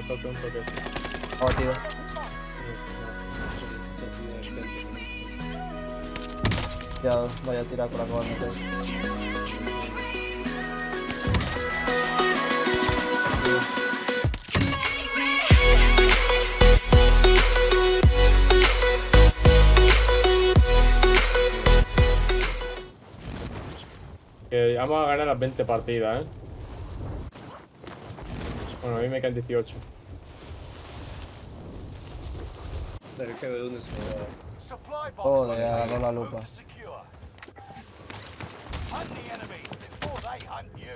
A toque, un toque. Abatido. Ya vaya a tirar por la coba. Que vamos a ganar las 20 partidas, ¿eh? Bueno, a mí me quedan 18. Pero que de dónde se va. Joder, agarró la lupa. you.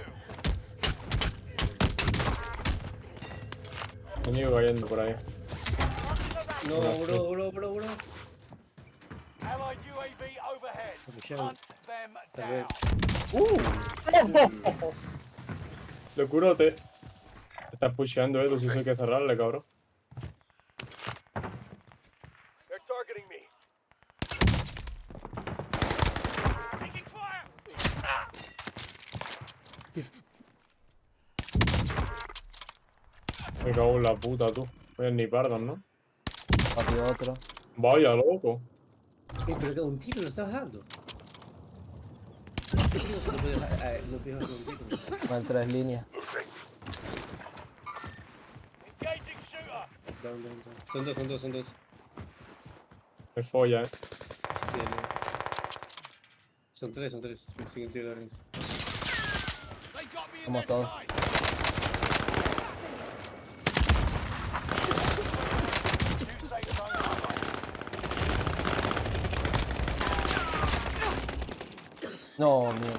Enemigo cayendo por ahí. No, bro, bro, bro, bro. Allied UAV overhead. Pushearon. Hunt them Tal down. vez. Locurote. Estás pusheando, eh. Tú sí hay que cerrarle, cabrón. They're targeting me. Cago en la puta, tú. Oye, ni pardos, ¿no? Abatido otro. Vaya, loco. Eh, pero que un tiro lo estás dando. No puedes bajar- Down, down, down. Son dos, son dos, son dos. Me folla, eh. Sí, no. Son tres, son tres. Me siguen tiro de armas. They got me in Vamos their todos. No, mierda.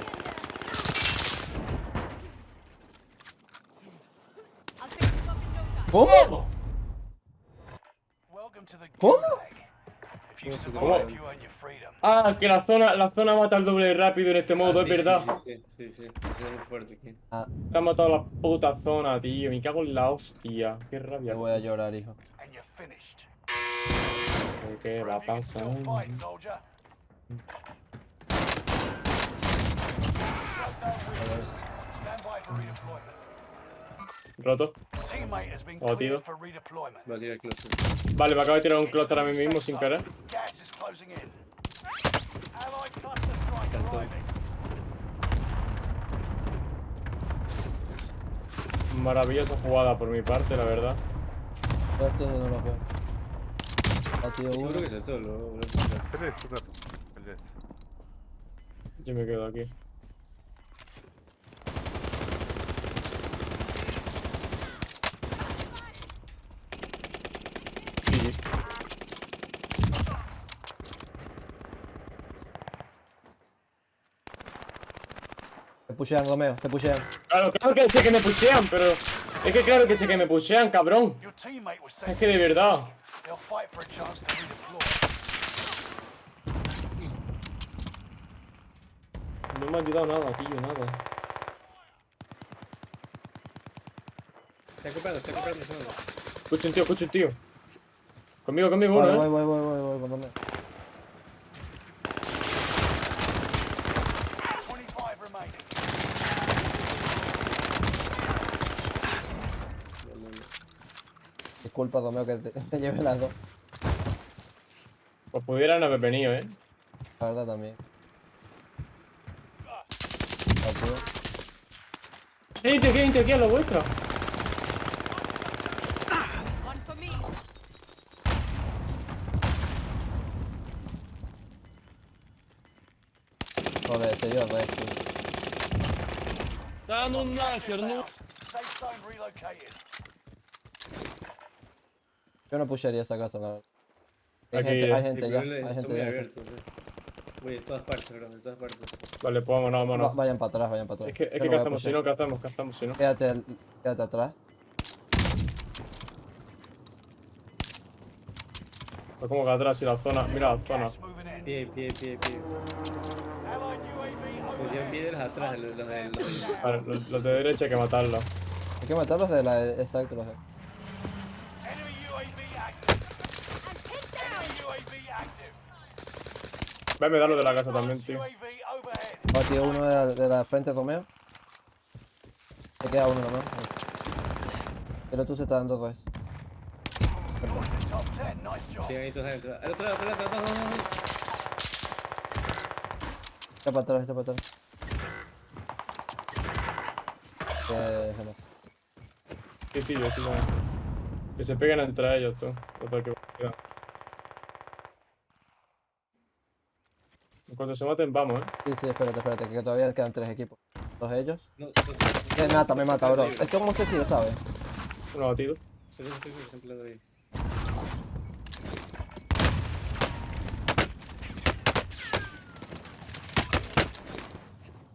¿Cómo? ¿Cómo? ¿Cómo. Ah, que la zona, la zona mata el doble de rápido en este modo, Ah, es sí, verdad. Sí, sí, sí. es muy fuerte aquí. Ah, Te ha matado la puta zona, tío. Me cago en la hostia. Qué me rabia. voy a llorar, hijo. ¿Qué va a pasar? Roto. Oh, tío. for redeployment. Va a tirar close. Vale, me acabo de tirar un clúster a mí mismo sin cluster arriving. Maravillosa jugada por mi parte, la verdad. No lo veo. Uno. Yo me quedo aquí. Pushean, Romeo, te pushean. Claro, claro que sé que me pushean, pero. Es que claro que sé que me pushean, cabrón. Es que de verdad. No me ha ayudado nada, tío, nada. Está comprando, está comprando. Escucha un tío, escucha un tío. Conmigo, conmigo, Vale, uno, voy, eh. voy, voy, voy, voy, con Romeo. 25 remaining. No, no, no. Disculpa, Romeo, que te, te lleve las dos. Pues pudieran haber venido, eh. La verdad también. Abatido. ¿Qué gente, qué gente aquí a la vuestra? One for me. Joder, se dio red, tío. Dan un láser, no. Yo no pushearía esa casa, la verdad. Hay Aquí, gente, hay gente ya, hay gente muy ya. abiertos. Voy de todas partes, bro, de todas partes. Vale, pues vámonos, Va- vámonos. vayan para atrás, vayan para atrás. Es que, es que no ¿qué voy a hacemos si no? ¿Qué hacemos si no? Quédate, quédate atrás. Pues como que atrás y la zona. Mira la zona. Pie, pie, pie, pie. Pues overhead. piedras atrás, los, de los los, los de derecha hay que matarlos. Hay que matarlos de la. Exacto, los de. Venme darlo de la casa también, tío. UAV overhead. Abatido uno de la, de la frente, Romeo. Se queda uno, Romeo. El otro se está dando res. Top 10, nice job. Sí, ahí tú sabes. El otro el otro no, no, no. Está para atrás, está para atrás. Que se me- Sí, sí, yo sí. Que se peguen entre ellos, tú. Total, que cuanto se maten, vamos, eh. Sí, sí, espérate, espérate, que todavía quedan tres equipos. Dos ellos. No, no, no, Me no, mata, me mata, bro. Esto como se tira, ¿sabes? Uno batido. de.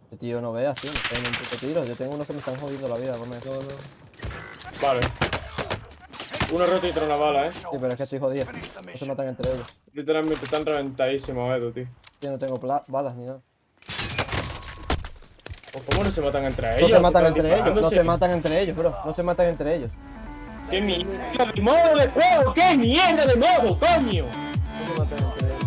Este tío no veas, tío. Dando un puto tiro. Yo tengo unos que me están jodiendo la vida, come. No, no. Vale. Uno roto y trae una bala, eh. Sí, pero es que estoy jodido. No se matan entre ellos. Literalmente están reventadísimos, Edu, tío. Yo no tengo balas ni nada. ¿O ¿Cómo no se matan entre No ellos? se matan entre ellos, no se matan entre ellos, bro. No se matan entre ellos. ¡Qué mierda de modo de juego! ¡Qué mierda de modo, coño! No se matan entre ellos.